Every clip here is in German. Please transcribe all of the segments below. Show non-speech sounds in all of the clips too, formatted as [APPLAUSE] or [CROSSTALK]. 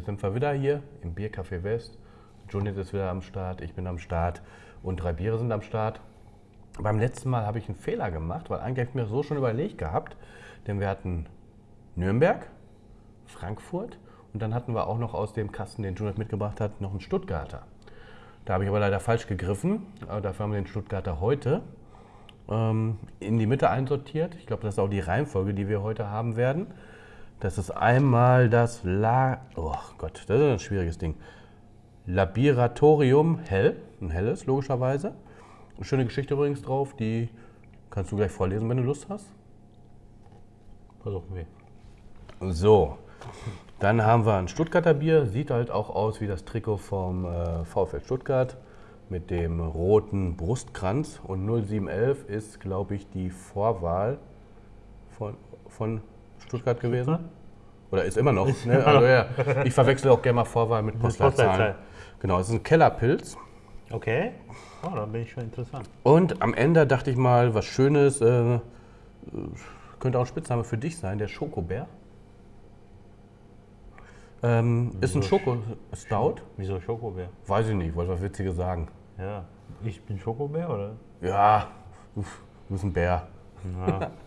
Hier sind wir wieder hier im Biercafé West. Junior ist wieder am Start, ich bin am Start und drei Biere sind am Start. Beim letzten Mal habe ich einen Fehler gemacht, weil eigentlich habe ich mir so schon überlegt gehabt, denn wir hatten Nürnberg, Frankfurt und dann hatten wir auch noch aus dem Kasten, den Junior mitgebracht hat, noch einen Stuttgarter. Da habe ich aber leider falsch gegriffen, aber dafür haben wir den Stuttgarter heute ähm, in die Mitte einsortiert. Ich glaube, das ist auch die Reihenfolge, die wir heute haben werden. Das ist einmal das La... Oh Gott, das ist ein schwieriges Ding. Laboratorium Hell, ein helles, logischerweise. Eine schöne Geschichte übrigens drauf, die kannst du gleich vorlesen, wenn du Lust hast. Versuchen wir. So, dann haben wir ein Stuttgarter Bier, sieht halt auch aus wie das Trikot vom äh, VfL Stuttgart mit dem roten Brustkranz und 0711 ist, glaube ich, die Vorwahl von, von Stuttgart gewesen. Oder ist immer noch. Ne? Also, ja, ich verwechsel auch gerne mal Vorwahl mit Postleitzahlen. Postleitzahl. Genau, es ist ein Kellerpilz. Okay. Oh, dann bin ich schon interessant. Und am Ende dachte ich mal, was Schönes, äh, könnte auch ein Spitzname für dich sein, der Schokobär. Ähm, ist ein Schoko-Stout. Wieso Schokobär? Weiß ich nicht, wollte was Witziges sagen. Ja. Ich bin Schokobär, oder? Ja, uff, du bist ein Bär. Ja. [LAUGHS]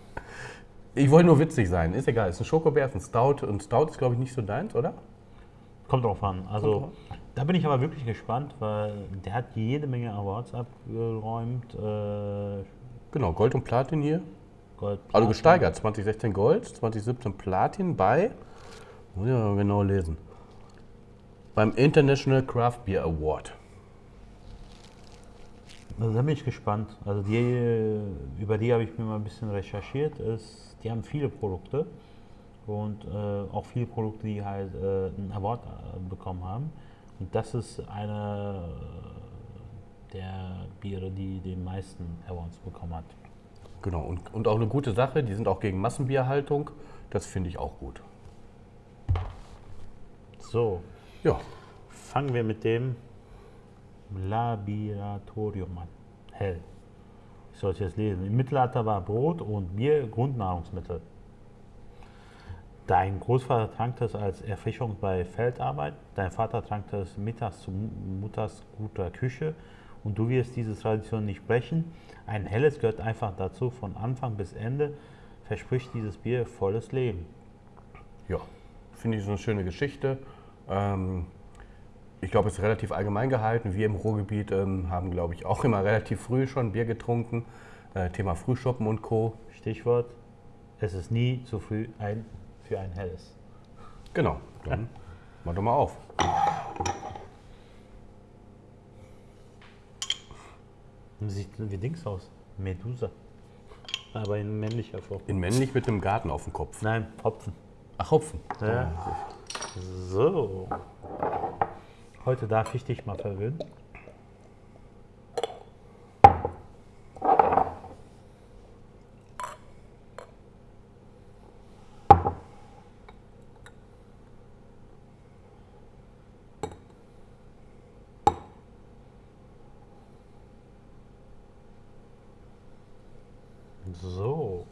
Ich wollte nur witzig sein, ist egal. Ist ein Schokobär, ist ein Stout. Und Stout ist, glaube ich, nicht so deins, oder? Kommt drauf an. Also, da bin ich aber wirklich gespannt, weil der hat jede Menge Awards abgeräumt. Äh, Genau, Gold und Platin hier. Gold, Also Platin. gesteigert. 2016 Gold, 2017 Platin bei, muss ich mal genau lesen, beim International Craft Beer Award. Also da bin ich gespannt. Also die, über die habe ich mir mal ein bisschen recherchiert. Es, die haben viele Produkte und äh, auch viele Produkte, die halt äh, einen Award äh, bekommen haben. Und das ist eine der Biere, die den meisten Awards bekommen hat. Genau, und, und auch eine gute Sache, die sind auch gegen Massenbierhaltung. Das finde ich auch gut. So, Ja, fangen wir mit dem Laboratorium an. Hell. Ich soll es jetzt lesen. Im Mittelalter war Brot und Bier Grundnahrungsmittel. Dein Großvater trank das als Erfrischung bei Feldarbeit, dein Vater trank das mittags zu Mu- Mutters guter Küche und du wirst diese Tradition nicht brechen. Ein helles gehört einfach dazu, von Anfang bis Ende verspricht dieses Bier volles Leben. ja, finde ich so eine schöne Geschichte. Ähm, ich glaube, es ist relativ allgemein gehalten. Wir im Ruhrgebiet ähm, haben, glaube ich, auch immer relativ früh schon Bier getrunken. Äh, Thema Frühschoppen und Co. Stichwort, es ist nie zu früh ein, für ein helles. Genau, dann [LAUGHS] mach doch mal auf. Sieht wie Dings aus. Medusa. Aber in männlicher Form. In männlich mit dem Garten auf dem Kopf. Nein, Hopfen. Ach, Hopfen. Ja. So. Heute darf ich dich mal verwöhnen. So,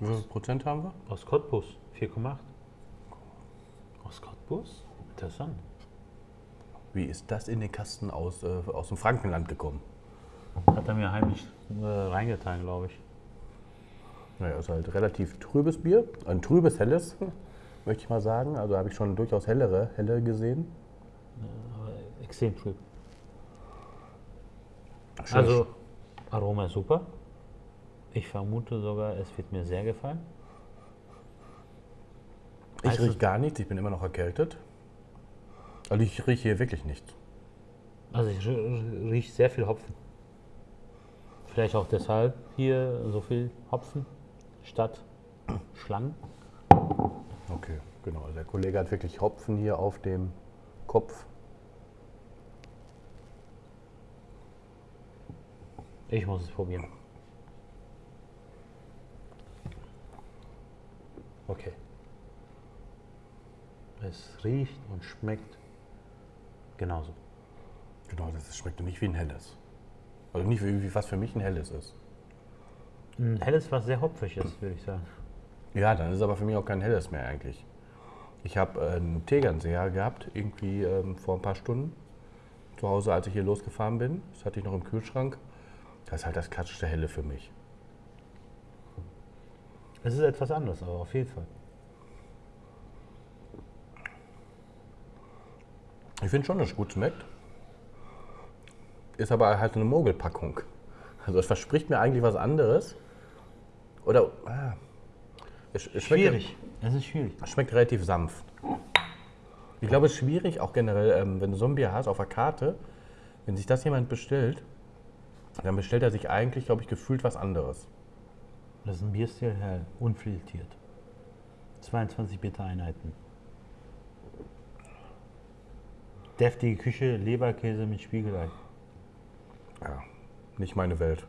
Wie viel Prozent haben wir? aus Cottbus, 4,8. Cottbus? Interessant. Wie ist das in den Kasten aus, äh, aus dem Frankenland gekommen? Hat er mir heimlich äh, reingetan, glaube ich. Naja, ist halt relativ trübes Bier. Ein trübes, helles, [LAUGHS] möchte ich mal sagen. Also habe ich schon durchaus hellere, helle gesehen. Aber extrem trüb. Schön. Also, Aroma ist super. Ich vermute sogar, es wird mir sehr gefallen. Ich also- rieche gar nichts, ich bin immer noch erkältet. Also ich rieche hier wirklich nichts. Also, ich rieche sehr viel Hopfen. Vielleicht auch deshalb hier so viel Hopfen statt Schlangen. Okay, genau. Also der Kollege hat wirklich Hopfen hier auf dem Kopf. Ich muss es probieren. Okay. Es riecht und schmeckt genauso. Genau, das schmeckt nicht wie ein helles. Also nicht wie, was für mich ein helles ist. Ein helles, was sehr hopfig ist, würde ich sagen. Ja, dann ist es aber für mich auch kein helles mehr eigentlich. Ich habe äh, einen Tegernseher gehabt, irgendwie ähm, vor ein paar Stunden zu Hause, als ich hier losgefahren bin. Das hatte ich noch im Kühlschrank. Das ist halt das klassische Helle für mich. Es ist etwas anderes, aber auf jeden Fall. Ich finde schon, dass es gut schmeckt. Ist aber halt eine Mogelpackung. Also es verspricht mir eigentlich was anderes. Oder ah, es, es schmeckt, Schwierig. Es ist schwierig. Es schmeckt relativ sanft. Ich glaube, es ist schwierig, auch generell, ähm, wenn du so ein Bier hast auf der Karte, wenn sich das jemand bestellt, dann bestellt er sich eigentlich, glaube ich, gefühlt was anderes. Das ist ein Bierstil, hell, unfiltriert. 22 Beta-Einheiten. Deftige Küche, Leberkäse mit Spiegelei. Ja, nicht meine Welt.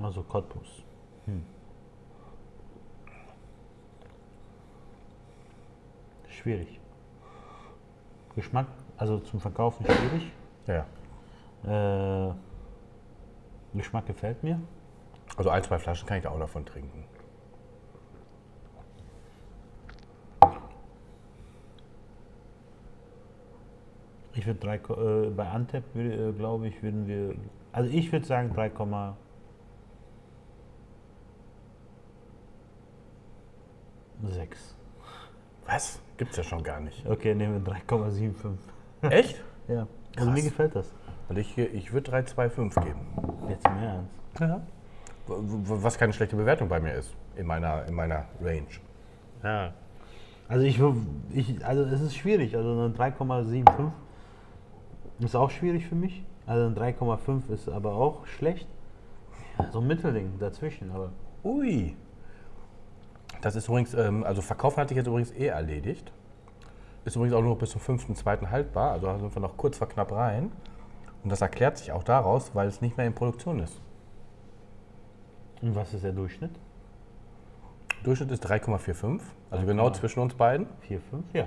Also Cottbus. Hm. Schwierig. Geschmack, also zum Verkaufen schwierig. Ja. Äh, Geschmack gefällt mir. Also ein, zwei Flaschen kann ich auch davon trinken. Ich würde drei, äh, bei Antep, würde, äh, glaube ich, würden wir, also ich würde sagen 3,6. Was? Gibt's ja schon gar nicht. Okay, nehmen wir 3,75. Echt? [LAUGHS] Ja. Also mir Krass. gefällt das. Und ich, ich würde 3,25 geben. Jetzt im Ernst. Ja. Was keine schlechte Bewertung bei mir ist, in meiner, in meiner Range. Ja. Also ich, ich, also es ist schwierig. Also eine 3,75 ist auch schwierig für mich. Also ein 3,5 ist aber auch schlecht. Ja, so ein Mittelding dazwischen, aber Ui. Das ist übrigens, ähm, also verkaufen hatte ich jetzt übrigens eh erledigt. Ist übrigens auch nur bis zum 5.2. haltbar, also sind wir noch kurz vor knapp rein. Und das erklärt sich auch daraus, weil es nicht mehr in Produktion ist. und was ist der Durchschnitt? Durchschnitt ist 3,45, also genau zwischen uns beiden. 4, 5? Ja.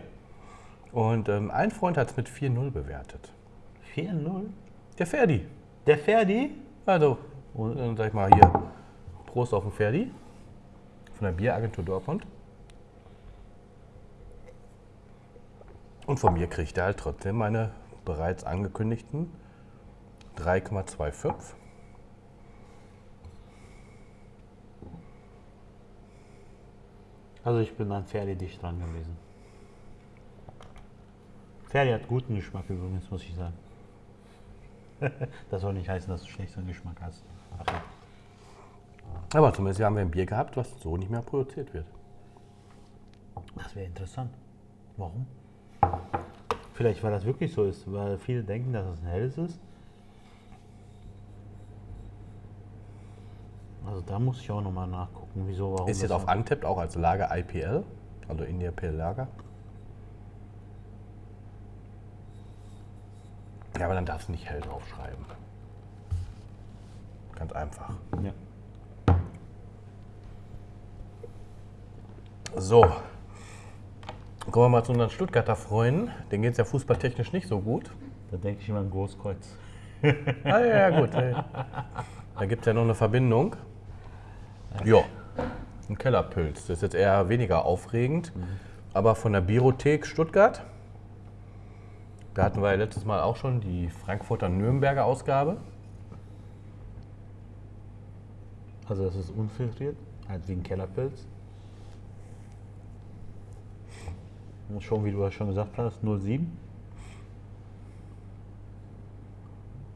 Und ähm, ein Freund hat es mit 4,0 bewertet. 4-0. Der Ferdi. Der Ferdi? Also, Und- dann sag ich mal hier, Prost auf den Ferdi von der Bieragentur Dortmund. Und von mir kriegt er halt trotzdem meine bereits angekündigten 3,25. Also ich bin an Ferdi dicht dran gewesen. Ferdi hat guten Geschmack übrigens, muss ich sagen. [LAUGHS] das soll nicht heißen, dass du schlechteren Geschmack hast. Ja. Aber zumindest haben wir ein Bier gehabt, was so nicht mehr produziert wird. das wäre interessant. Warum? Vielleicht, weil das wirklich so ist, weil viele denken, dass es ein helles ist. Also da muss ich auch nochmal nachgucken, wieso, warum. Ist jetzt auf Untapped auch als Lager IPL, also India Pale Lager. Ja, aber dann darfst du nicht hell draufschreiben. Ganz einfach. Ja. So. Kommen wir mal zu unseren Stuttgarter Freunden. Denen geht es ja fußballtechnisch nicht so gut. Da denke ich immer an Großkreuz. [LAUGHS] Ah, ja, ja, gut. [LAUGHS] Da gibt es ja noch eine Verbindung. Ja, ein Kellerpilz. Das ist jetzt eher weniger aufregend. Aber von der Biothek Stuttgart, da hatten wir ja letztes Mal auch schon die Frankfurter Nürnberger Ausgabe. Also das ist unfiltriert, halt wie ein Kellerpilz. Und schon, wie du ja schon gesagt hast, 07.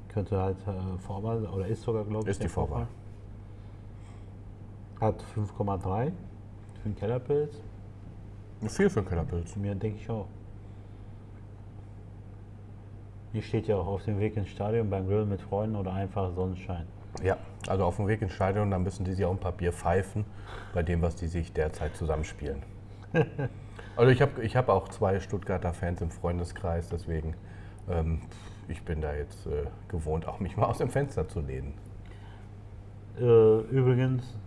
Könnte halt äh, Vorwahl, oder ist sogar, glaube ich. Ist die der Vorwahl. Hat 5,3 für einen Kellerpilz. Viel für einen Kellerpilz. Zu mir denke ich auch. Hier steht ja auch auf dem Weg ins Stadion beim Grillen mit Freunden oder einfach Sonnenschein. Ja, also auf dem Weg ins Stadion, dann müssen die sich auch ein paar Bier pfeifen, bei dem, was die sich derzeit zusammenspielen. [LAUGHS] also ich habe ich hab auch zwei Stuttgarter Fans im Freundeskreis, deswegen ähm, ich bin da jetzt äh, gewohnt, auch mich mal aus dem Fenster zu lehnen. Äh, übrigens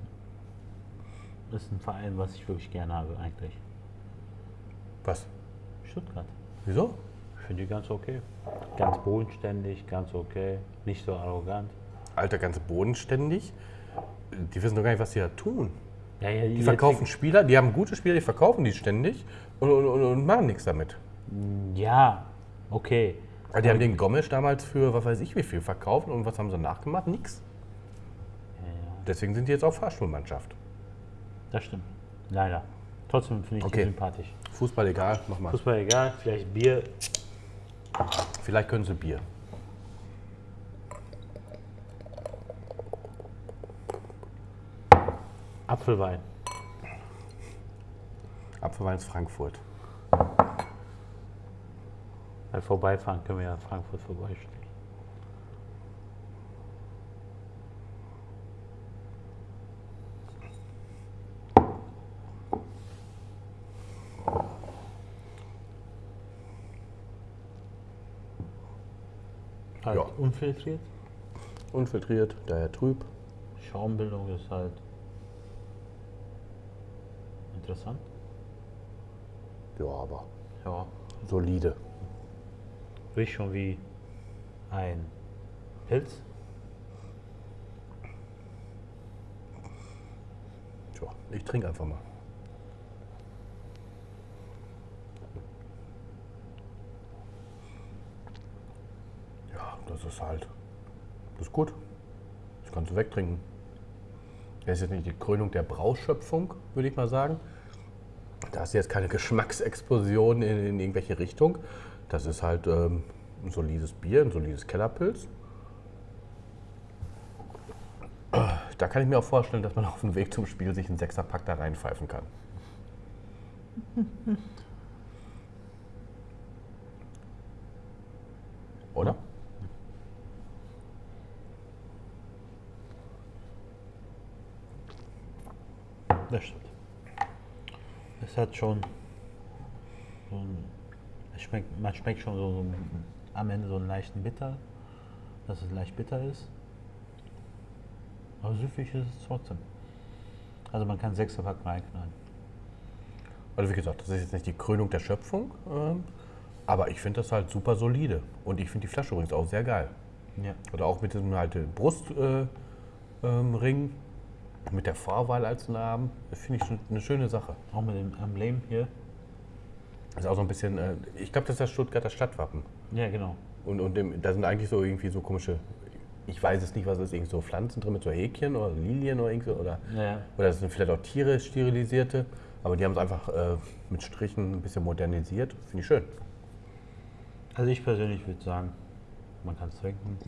ist ein Verein, was ich wirklich gerne habe eigentlich. Was? Stuttgart. Wieso? Ich finde die ganz okay. Ganz bodenständig, ganz okay. Nicht so arrogant. Alter, ganz bodenständig. Die wissen doch gar nicht, was sie da tun. Ja, ja, Die verkaufen Spieler, die haben gute Spieler, die verkaufen die ständig und, und, und, und machen nichts damit. Ja, okay. Weil die haben den Gomes damals für, was weiß ich wie viel, verkauft und was haben sie nachgemacht? Nix. Deswegen sind die jetzt auch Fahrschulmannschaft. Das stimmt. Leider. Trotzdem finde ich Okay. die sympathisch. Fußball egal, mach mal. Fußball egal, vielleicht Bier. Vielleicht können sie Bier. Apfelwein. Apfelweins Frankfurt. Weil vorbeifahren können wir ja in Frankfurt vorbeistehen. Halt Ja. unfiltriert. Unfiltriert, daher trüb. Schaumbildung ist halt interessant. Ja, aber Ja, solide. riecht schon wie ein Pilz. Tja, ich trinke einfach mal. Ja, das ist halt. Das ist gut. Das kannst du wegtrinken. Das ist jetzt nicht die Krönung der Brauschöpfung, würde ich mal sagen. Da ist jetzt keine Geschmacksexplosion in, in irgendwelche Richtung. Das ist halt ähm, ein solides Bier, ein solides Kellerpilz. Da kann ich mir auch vorstellen, dass man auf dem Weg zum Spiel sich einen Sechserpack da reinpfeifen kann. Oder? Das stimmt. Es hat schon so ein, schmeckt, man schmeckt schon so, so am Ende so einen leichten Bitter, dass es leicht bitter ist. Aber süffig ist es trotzdem. Also man kann Sechserpack reinknallen. Also wie gesagt, das ist jetzt nicht die Krönung der Schöpfung, ähm, aber ich finde das halt super solide. Und ich finde die Flasche übrigens auch sehr geil. Ja. Oder auch mit diesem halt Brustring, äh, ähm, mit der Vorwahl als Namen. Das finde ich eine schöne Sache. Auch mit dem Emblem hier. Das ist auch so ein bisschen, äh, ich glaube, das ist das Stuttgarter Stadtwappen. Ja, genau. Und, und dem, da sind eigentlich so irgendwie so komische, ich weiß es nicht, was es ist, irgendwie so Pflanzen drin mit so Häkchen oder Lilien oder irgendwie. Oder, Ja. oder das sind vielleicht auch Tiere, sterilisierte. Aber die haben es einfach äh, mit Strichen ein bisschen modernisiert. Finde ich schön. Also ich persönlich würde sagen, man kann es trinken.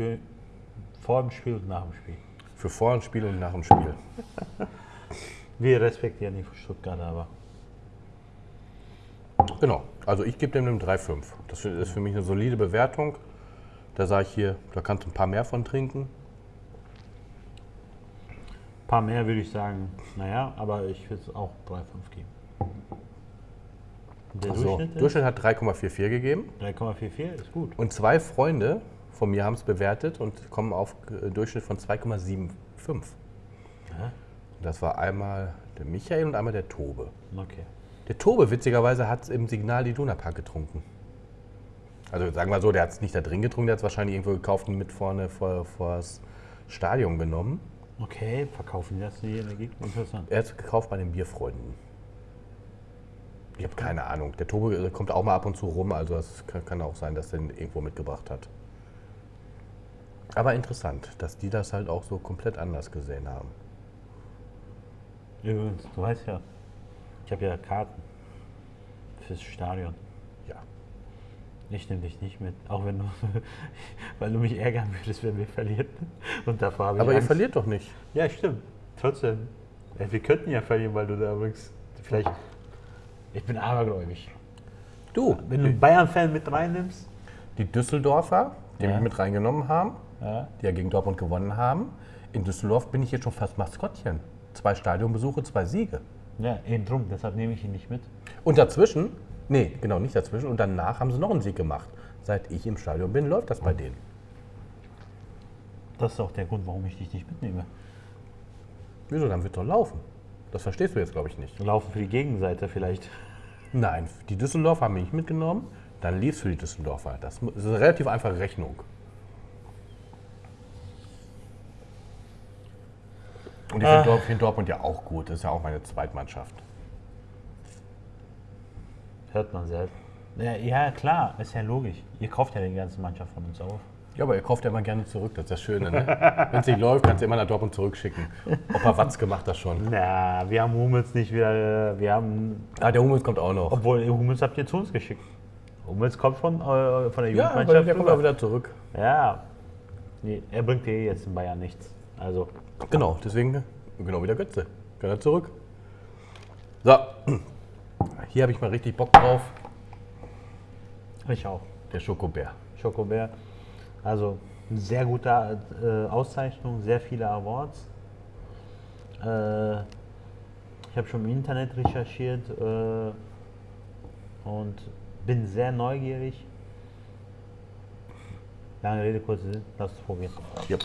Für vor dem Spiel und nach dem Spiel. Für vor dem Spiel und nach dem Spiel. [LAUGHS] Wir respektieren die Stuttgart, aber Genau. Also ich gebe dem eine 3,5. Das ist für mich eine solide Bewertung. Da sage ich hier, da kannst du ein paar mehr von trinken. ein paar mehr würde ich sagen, naja, aber ich würde es auch 3,5 geben. Der Ach so, Durchschnitt Durchschnitt hat 3,44 gegeben. 3,44 ist gut. Und zwei Freunde von mir haben es bewertet und kommen auf äh, Durchschnitt von 2,75. Ja, Das war einmal der Michael und einmal der Tobe. okay. Der Tobe, witzigerweise, hat es im Signal die Duna Park getrunken. Also sagen wir so, der hat es nicht da drin getrunken, der hat es wahrscheinlich irgendwo gekauft und mit vorne vor, vor das Stadion genommen. Okay, verkaufen die das hier in der Gegend? Interessant. Er hat es gekauft bei den Bierfreunden. Ich habe keine Ahnung. Der Tobe äh, kommt auch mal ab und zu rum, also es kann, kann auch sein, dass er ihn irgendwo mitgebracht hat. Aber interessant, dass die das halt auch so komplett anders gesehen haben. Übrigens, du weißt ja, ich habe ja Karten fürs Stadion. Ja. Ich nehme dich nicht mit, auch wenn du, [LAUGHS] weil du mich ärgern würdest, wenn wir verlieren. Und davor habe ich Aber ihr Angst. verliert doch nicht. Ja, stimmt. Trotzdem. Ja, wir könnten ja verlieren, weil du da übrigens vielleicht. Ich bin abergläubig. Du, Wenn du einen Bayern-Fan mit reinnimmst. die Düsseldorfer, die Ja. mich mit reingenommen haben, Ja. die ja gegen Dortmund gewonnen haben, in Düsseldorf bin ich jetzt schon fast Maskottchen. Zwei Stadionbesuche, zwei Siege. Ja, eben drum, deshalb nehme ich ihn nicht mit. Und dazwischen, nee, genau, nicht dazwischen, und danach haben sie noch einen Sieg gemacht. Seit ich im Stadion bin, läuft das bei denen. Das ist auch der Grund, warum ich dich nicht mitnehme. Wieso, dann wird doch laufen. Das verstehst du jetzt, glaube ich, nicht. Laufen für die Gegenseite vielleicht. Nein, die Düsseldorfer haben mich nicht mitgenommen, dann lief es für die Düsseldorfer. Das ist eine relativ einfache Rechnung. Und ich Ah. finde Dort, find Dortmund ja auch gut. Das ist ja auch meine Zweitmannschaft. Hört man selten. Ja, ja, klar, ist ja logisch. Ihr kauft ja die ganze Mannschaft von uns auf. Ja, aber ihr kauft ja immer gerne zurück. Das ist das Schöne. Ne? [LAUGHS] Wenn es nicht läuft, kannst du immer nach Dortmund zurückschicken. Opa Watzke macht das schon. Na, wir haben Hummels nicht wieder. äh, Wir haben. Ah, der Hummels kommt auch noch. Obwohl, Hummels habt ihr zu uns geschickt. Hummels kommt von, äh, von der Ja, Jugendmannschaft. der kommt auch wieder zurück. Ja. Nee, er bringt dir jetzt in Bayern nichts. Also, Genau, deswegen, genau wie der Götze. Kann er zurück. So, hier habe ich mal richtig Bock drauf. ich auch. Der Schokobär. Schokobär. Also, sehr gute äh, Auszeichnung, sehr viele Awards. Äh, ich habe schon im Internet recherchiert äh, und bin sehr neugierig. Lange Rede, kurzer Sinn, lass es probieren. Yep.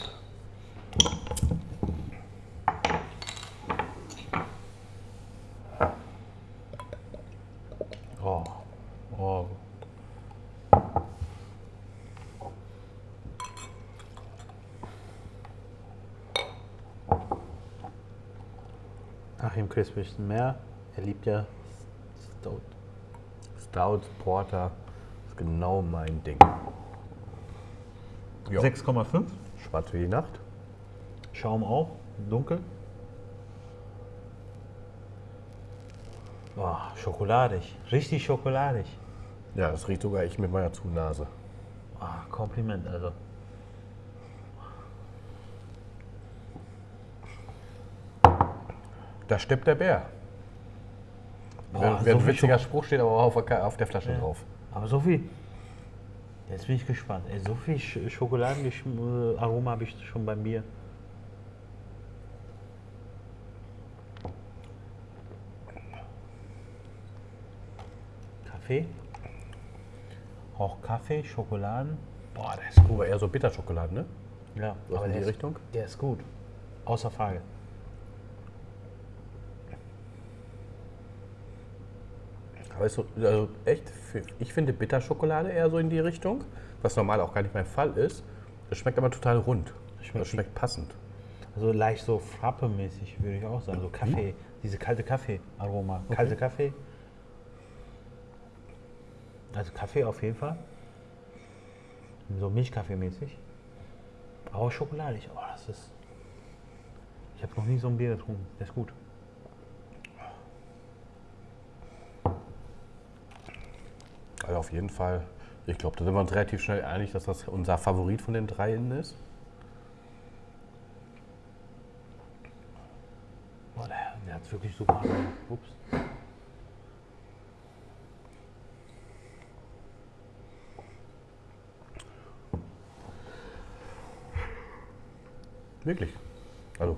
Crisp bisschen mehr. Er liebt ja Stout. Stout, Porter, ist genau mein Ding. Ja. 6,5. Schwarz wie die Nacht. Schaum auch, dunkel. Oh, schokoladig, richtig schokoladig. Ja, das riecht sogar ich mit meiner Zunase. Ah, Kompliment, also. Da steppt der Bär. Boah, Wer, so ein witziger Spruch steht aber auch auf der, auf der Flasche Ja. drauf. Aber so viel. Jetzt bin ich gespannt. Ey, so viel Sch Schokoladenaroma habe ich schon beim Bier. Kaffee. Auch Kaffee, Schokoladen. Boah, der ist gut. Aber eher so Bitterschokolade, ne? Ja, Was in die der ist, Richtung? Der ist gut. Außer Frage. Aber ist so, also echt, ich finde Bitterschokolade eher so in die Richtung, was normal auch gar nicht mein Fall ist. Das schmeckt aber total rund. Schmeckt das schmeckt passend. Also leicht so Frappe-mäßig, würde ich auch sagen. So Kaffee, diese kalte Kaffee-Aroma. Kalte Kaffee. Also Kaffee auf jeden Fall. So Milchkaffee-mäßig. Aber auch schokoladig. Oh, das ist. Ich habe noch nie so ein Bier getrunken. Der ist gut. Also auf jeden Fall, ich glaube, da sind wir uns relativ schnell einig, dass das unser Favorit von den dreien ist. Boah, der, der hat wirklich super. Ups. Wirklich. Also,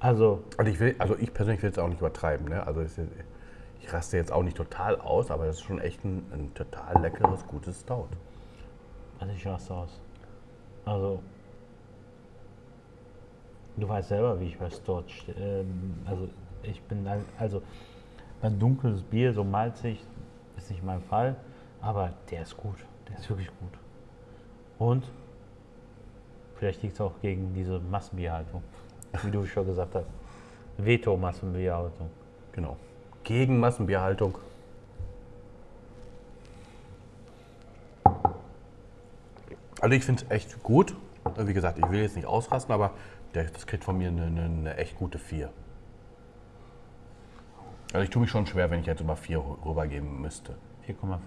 Also, also ich, will, also ich persönlich will es auch nicht übertreiben. Ne? Also es ich raste jetzt auch nicht total aus, aber das ist schon echt ein, ein total leckeres, gutes Stout. also ich raste aus. Also, du weißt selber, wie ich bei Stout ähm, Also, ich bin also ein dunkles Bier, so malzig, ist nicht mein Fall, aber der ist gut. Der ist wirklich gut. Und vielleicht liegt es auch gegen diese Massenbierhaltung, wie du schon gesagt hast. Veto-Massenbierhaltung. Genau. Gegen Massenbierhaltung. Also ich finde es echt gut. Wie gesagt, ich will jetzt nicht ausrasten, aber das kriegt von mir eine, eine, eine echt gute 4. Also ich tue mich schon schwer, wenn ich jetzt über 4 rübergeben müsste. 4,5.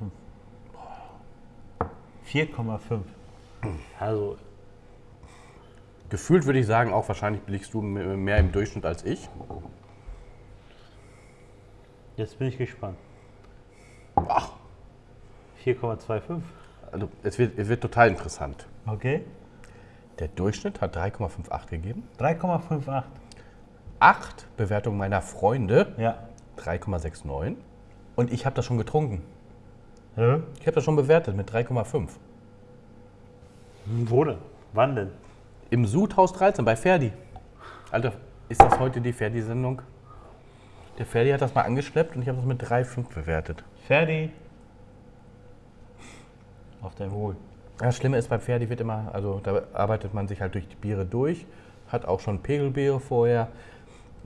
4,5. Also, Gefühlt würde ich sagen, auch wahrscheinlich liegst du mehr im Durchschnitt als ich. Jetzt bin ich gespannt. Ach, 4,25. also es wird, es wird total interessant. Okay. Der Durchschnitt hat 3,58 gegeben. 3,58. 8 Bewertungen meiner Freunde, Ja. 3,69. Und ich habe das schon getrunken. Hä? Ich habe das schon bewertet mit 3,5. Wo denn? Wann denn? Im Sudhaus 13 bei Ferdi. Alter, ist das heute die Ferdi-Sendung? Der Ferdi hat das mal angeschleppt und ich habe das mit 3,5 bewertet. Ferdi. Auf dein Wohl. Das Schlimme ist, bei Ferdi wird immer, also da arbeitet man sich halt durch die Biere durch. hat auch schon Pegelbeere vorher.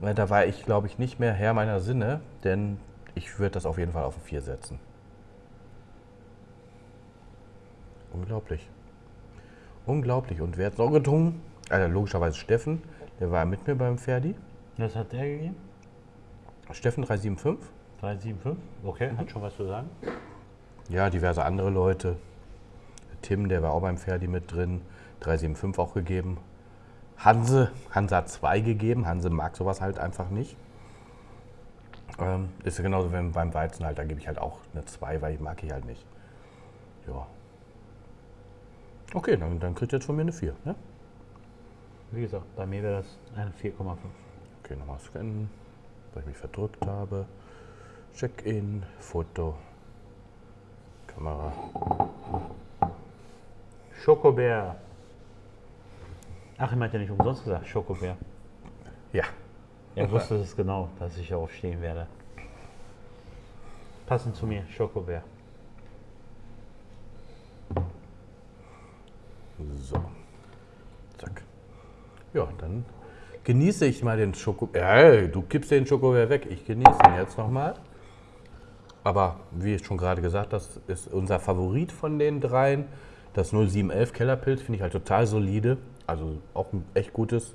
Äh, Da war ich, glaube ich, nicht mehr Herr meiner Sinne, denn ich würde das auf jeden Fall auf ein 4 setzen. Unglaublich. Unglaublich. Und wer hat es noch getrunken? Also logischerweise Steffen, der war mit mir beim Ferdi. Was hat der gegeben? Steffen 375. 375? Okay, hat schon was zu sagen. Ja, diverse andere Leute. Tim, der war auch beim Ferdi mit drin. 375 auch gegeben. Hanse, Hanse hat 2 gegeben. Hanse mag sowas halt einfach nicht. Ähm, ist ja genauso wie beim Weizen halt, da gebe ich halt auch eine 2, weil ich mag ich halt nicht. Ja. Okay, dann, dann kriegt ihr jetzt von mir eine 4. Ne? Wie gesagt, bei mir wäre das eine 4,5. Okay, nochmal scannen, weil ich mich verdrückt habe. Check-in, Foto, Kamera. Schokobär. Ach, ich meinte ja nicht umsonst gesagt, Schokobär. Ja, Er wusste es genau, dass ich darauf stehen werde. Passend zu mir, Schokobär. so. Zack. Ja, dann genieße ich mal den Schoko. Äh, du gibst den Schokobär weg. Ich genieße ihn jetzt nochmal. Aber wie ich schon gerade gesagt, das ist unser Favorit von den dreien. Das 0711 Kellerpilz finde ich halt total solide. Also auch ein echt gutes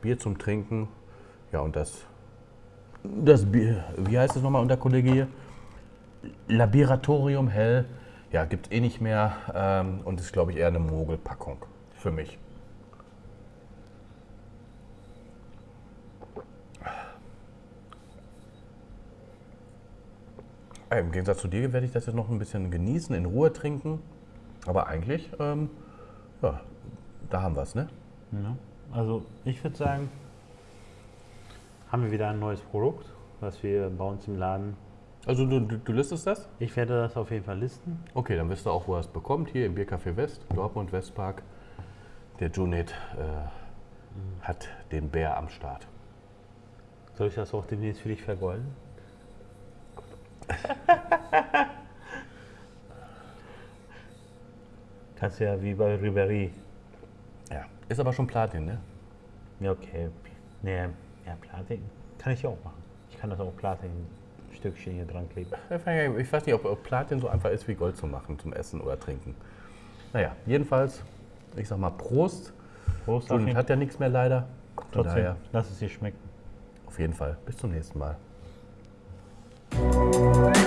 Bier zum Trinken. Ja, und das, das Bier, wie heißt es nochmal unter Kollege hier? Laboratorium Hell. Ja, gibt es eh nicht mehr. Ähm, und ist, glaube ich, eher eine Mogelpackung für mich. Im Gegensatz zu dir werde ich das jetzt noch ein bisschen genießen, in Ruhe trinken. Aber eigentlich, ähm, ja, da haben wir es, ne? Ja. Also ich würde sagen, haben wir wieder ein neues Produkt, was wir bei uns im Laden. Also du, du, du listest das? Ich werde das auf jeden Fall listen. Okay, dann wisst ihr auch, wo er es bekommt. Hier im Biercafé West, Dortmund Westpark. Der Junet äh, hat den Bär am Start. Soll ich das auch demnächst für dich vergolden? [LAUGHS] Kannst ja wie bei Ribéry. Ja. Ist aber schon Platin, ne? Ja, okay. Nee, ja, Platin kann ich ja auch machen. Ich kann das auch Platin-Stückchen hier dran kleben. Ich weiß nicht, ob, ob Platin so einfach ist wie Gold zu machen, zum Essen oder Trinken. Naja, jedenfalls, ich sag mal Prost. Prost, Achim. hat ja nichts mehr leider. Trotzdem, daher, lass es dir schmecken. auf jeden Fall. Bis zum nächsten Mal. Música